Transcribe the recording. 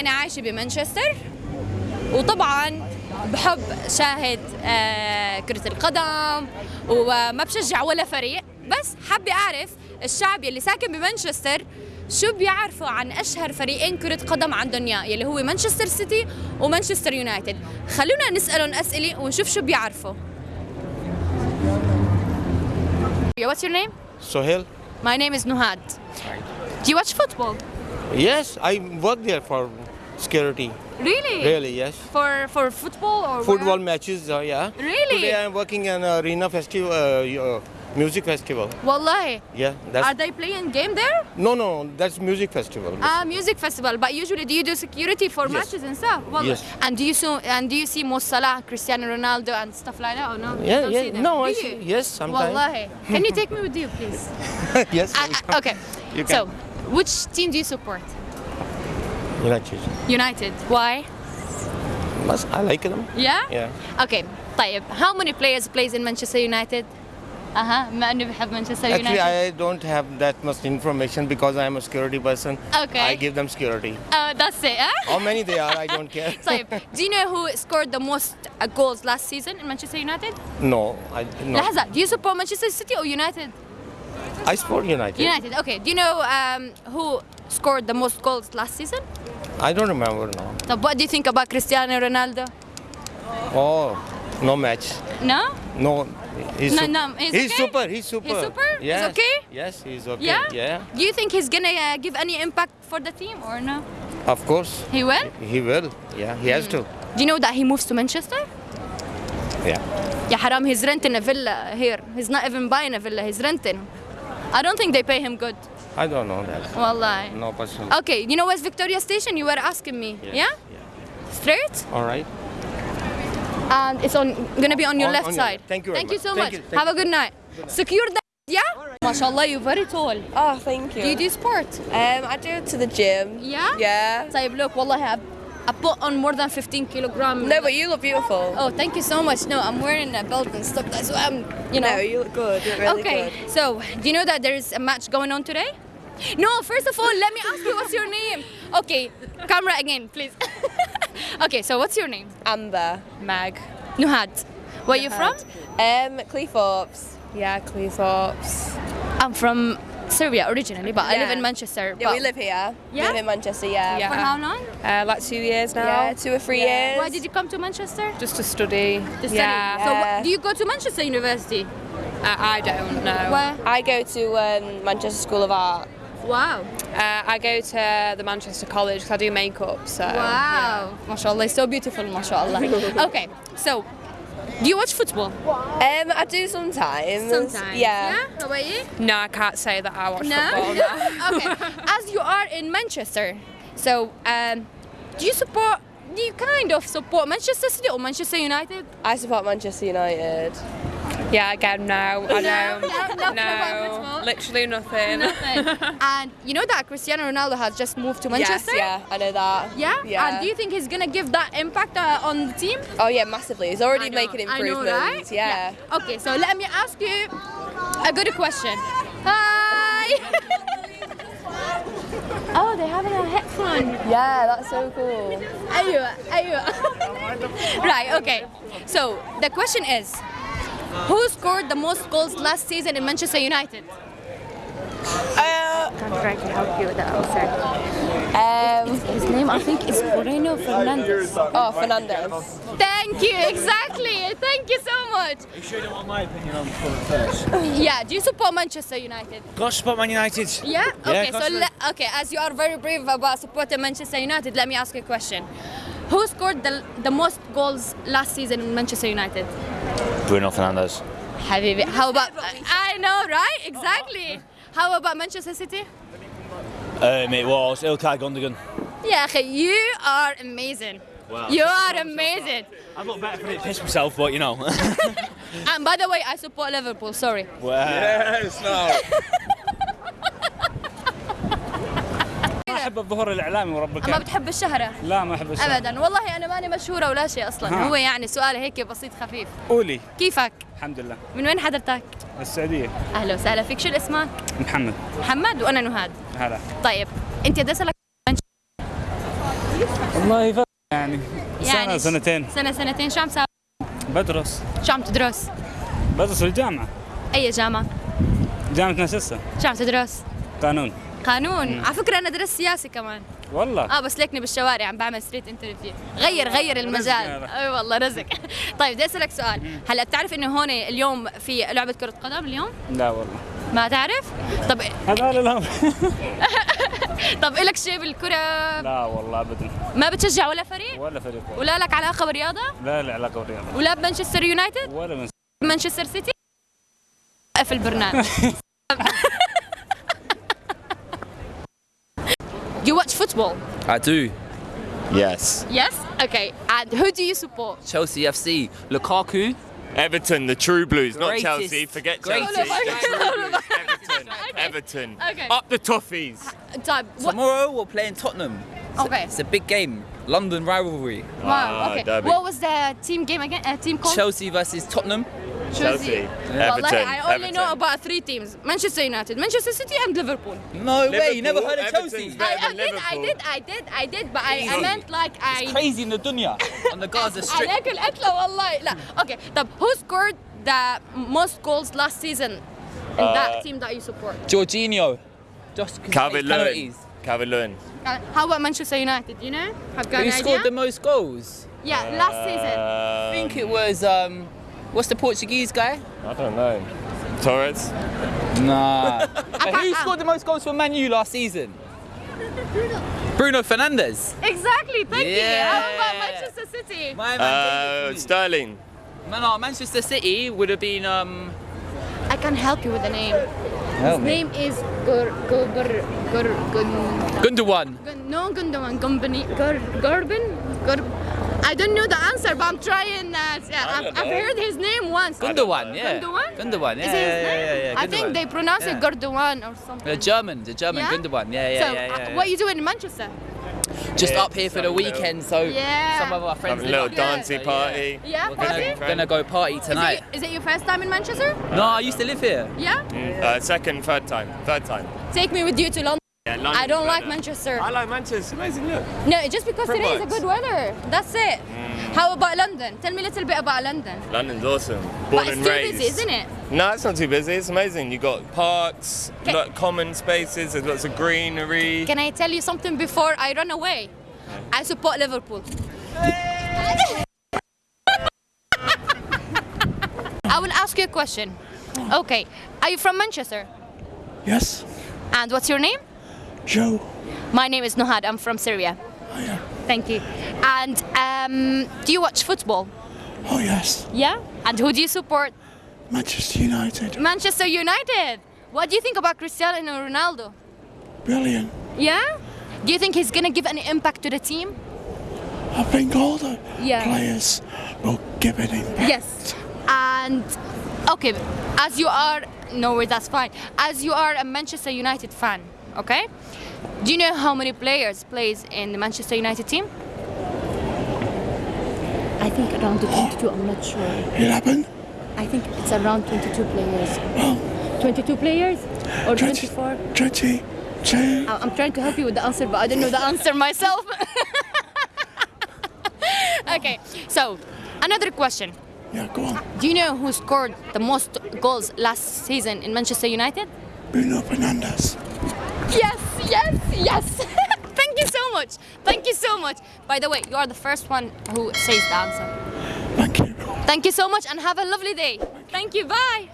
أنا عايشة بمانشستر وطبعا بحب شاهد آه، كرة القدم وما بشجع ولا فريق بس حابة أعرف الشعب يلي ساكن بمانشستر شو بيعرفوا عن أشهر فريقين كرة قدم عندهم يلي هو مانشستر سيتي ومانشستر يونايتد خلونا نسألهم أسئلة ونشوف شو بيعرفوا What's your name? Sohail? My name is Nuhad. Do you watch football? Yes, I work there for security. Really? Really, yes. For for football or Football where? matches, uh, yeah. Really? Today I'm working in Arena Festival, uh, uh, music festival. Wallahi. Yeah, That's... Are they playing game there? no, no, that's music festival. Ah, music festival. But usually, do you do security for Yes. matches and stuff? Wallahi. Yes. And do you so and do you see Mo Salah, Cristiano Ronaldo, and stuff like that or no? Yeah, yeah. No, I see. Yes, sometimes. Wallahi. Can you take me with you, please? yes. I, I- okay. You So, which team do you support? United. United. Why? Mas- I like them. Yeah. Yeah. Okay. طيب, how many players plays in Manchester United? أها ما إني بحب مانشستر Actually, يونايتد. I don't have that much information because I'm a security person. Okay. I give them security. Uh, that's it. Huh? How many they are, I don't care. طيب, do you know who scored the most uh, goals last season in Manchester United? no, I no. لحظة, do you support Manchester City or United? I support United. United. Okay. Do you know um, who scored the most goals last season? I don't remember now. So what do you think about Cristiano Ronaldo? Oh, no match. No? No. He's, no, no, he's, he's okay? super. He's super. He's super? Yes. He's okay? Yes, he's okay. Yeah? yeah. Do you think he's going to uh, give any impact for the team or no? Of course. He will? He will. Yeah, he mm. has hmm. to. Do you know that he moves to Manchester? Yeah. Yeah, haram, he's renting a villa here. He's not even buying a villa, he's renting. I don't think they pay him good. I don't know that. Wallahi. No person. Okay, you know what's Victoria Station? You were asking me. Yeah? Yeah? yeah. Straight? All right. And it's on gonna be on your on, left on your, side. thank you. thank much. you so thank much. You, Have you. a good night. good night. Secure that. Yeah? Right. Mashallah, you're very tall. Oh, thank you. Do you do sport? Um, I do it to the gym. Yeah? Yeah. So look, wallahi, I I put on more than 15 kilograms. No, but you look beautiful. Oh, thank you so much. No, I'm wearing a belt and stuff. That's why I'm, you know. No, you look good. You look really okay, good. so do you know that there is a match going on today? No, first of all, let me ask you what's your name? Okay, camera again, please. okay, so what's your name? Amber. Mag. Nuhad. Where are you from? Um, Cleethorpes. Yeah, Cleethorpes. I'm from Serbia originally, but I live in Manchester. Yeah, we live here. Yeah? We live in Manchester, yeah. For how long? Uh, like two years now. Yeah, two or three years. Why did you come to Manchester? Just to study. To study. Yeah. So do you go to Manchester University? I, I don't know. Where? I go to um, Manchester School of Art. Wow. Uh, I go to the Manchester College because I do makeup. So. Wow. MashaAllah, it's so beautiful, mashallah. okay, so do you watch football? Um, I do sometimes. Sometimes. Yeah. How about you? No, I can't say that I watch No? football. No. okay. As you are in Manchester, so um, do you support, do you kind of support Manchester City or Manchester United? I support Manchester United. Yeah, again, no, I No? don't. No- nothing football? literally nothing. and you know that Cristiano Ronaldo has just moved to Manchester? Yes, yeah, I know that. Yeah? Yeah. And do you think he's going to give that impact uh, on the team? Oh yeah, massively. He's already know, making I know, improvements. right? yeah. Okay, so let me ask you a good question. Hi. oh, they're having a headphone. Yeah, that's so cool. Aywa, aywa. right, okay. So the question is who scored the most goals last season in Manchester United? Uh, I'm trying to help you with that answer. um, His name, I think, is Moreno Fernandes. oh, Fernandes. Thank you, exactly. Thank you so much. You sure you don't want my opinion on football first? Yeah, do you support Manchester United? Gosh, support Man United. Yeah. Yeah, Okay. of so le- okay, as you are very brave about supporting Manchester United, let me ask you a question. Who scored the, the most goals last season in Manchester United? Bruno Fernandes. Habibi. How about? I know, right? Exactly. How about Manchester City? Um, it was Ilkay Gundogan. Yeah, you are amazing. Wow. You are amazing. I look better for it, piss myself, but you know. And by the way, I support Liverpool. Sorry. yes, no. أحب الظهور الإعلامي وربك ما بتحب الشهرة؟ لا ما أحب الشهرة. ابدا. والله أنا ماني مشهورة ولا شيء أصلا. ها. هو يعني سؤال هيك بسيط خفيف. قولي. كيفك؟ الحمد لله. من وين حضرتك؟ السعودية. أهلا وسهلا. فيك شو اسمك محمد. محمد وأنا نهاد. هلا. طيب أنت بدي اسالك والله. يعني سنة يعني سنتين. سنة سنتين. شو عم تساوي؟ بدرس. شو عم تدرس؟ بدرس في الجامعة. أي جامعة؟ جامعة مانشستر. شو عم تدرس؟ قانون. قانون. على فكرة أنا درست سياسة كمان. والله؟ آه بس ليكني بالشوارع عم بعمل ستريت انترفيو غير غير المجال. هذا. أي والله رزق. طيب بدي أسألك سؤال. هلا بتعرف إنه هون اليوم في لعبة كرة قدم اليوم؟ لا والله. ما تعرف؟ طب هذا الأمر طب إلك شيء بالكرة؟ لا والله أبدا. ما بتشجع ولا فريق؟ ولا فريق والله. ولا لك علاقة بالرياضة؟ لا له علاقة بالرياضة. ولا بمانشستر يونايتد؟ ولا مانشستر سيتي؟ في البرنامج. Do you watch football? I do. Yes. Yes? Okay. And who do you support? Chelsea FC. Lukaku. Everton, the true blues, greatest, not Chelsea. Forget greatest, Chelsea. Greatest. Everton. okay. Everton. Okay. Up the toffees. Uh, Tomorrow we're playing Tottenham. It's okay. A, it's a big game. London rivalry. Wow. Ah, okay. What was the team game again? Uh, team called? Chelsea versus Tottenham. Chelsea. Everton. Like, I only Everton. know about three teams: Manchester United, Manchester City, and Liverpool. No Liverpool, way! You never heard of Chelsea? I, I did, I did, I did, I did, but I, I meant like I. It's crazy in the dunya on the Gaza Strip. Okay. The who scored the most goals last season in uh, that team that you support? Jorginho. Just Calvert-Lewin. Lewin. How about Manchester United? You know? Have got Who scored idea? the most goals? Yeah, last season. Uh, I think it was. Um, what's the Portuguese guy? I don't know. Torres. Nah. I who scored the most goals for Man U last season? Bruno Fernandes. exactly thank you how about Yeah. Manchester City My man Uh, gave it to me. Sterling. Man, no, Manchester City would have been um I can help you with the name Help his me. name is Gur Gur Gur Gur Gundogan. Gun- no Gundogan Gumbani Gur Gurbin Gur I don't know the answer but I'm trying uh, yeah, I've, I've heard his name once Gundogan, yeah. Gundogan? Gundogan, yeah. Is it his yeah, name? yeah, yeah, I think they pronounce it Yeah. Gurdogan or something. The German, the German Yeah? Gundogan. Yeah, yeah, so, yeah, uh, yeah, yeah. what are you doing in Manchester? Just Yeah, up here for the some little- weekend, so Yeah. some of our friends Have a little up there, dancey so, party. Yeah, We're party? gonna, gonna go party Is tonight. it, is it your first time in Manchester? No, I used to live here. Yeah? Uh, second, third time. Third time. Take me with you to London. Yeah, I don't like better. Manchester. I like Manchester. Amazing look. No, just because today is a good weather. That's it. Hmm. How about London? Tell me a little bit about London. London's awesome. Born But it's and too raised. busy, isn't it? No, it's not too busy. It's amazing. You got parks, Okay. lot common spaces. There's lots of greenery. Can I tell you something before I run away? I support Liverpool. I will ask you a question. Okay, are you from Manchester? Yes, And what's your name? Joe. My name is Nohad, I'm from Syria. Thank you. And um, do you watch football? Oh yes, Yeah. And who do you support? Manchester United. Manchester United. What do you think about Cristiano Ronaldo? Brilliant. Yeah. Do you think he's gonna give any impact to the team? I think all the Yeah. players will give it impact. Yes. And okay, as you are no that's fine. As you are a Manchester United fan, okay? Do you know how many players plays in the Manchester United team? I think around 22. I'm not sure. Eleven. I think it's around 22 players. Oh. 22 players or 24? Twenty-two. I- I'm trying to help you with the answer, but I don't know the answer myself. okay, so another question. Yeah, go on. Do you know who scored the most goals last season in Manchester United? Bruno Fernandes. Yes, yes, yes. Thank you so much. Thank you so much. By the way, you are the first one who says the answer. Thank you. Thank you so much and have a lovely day. Thank you. Bye.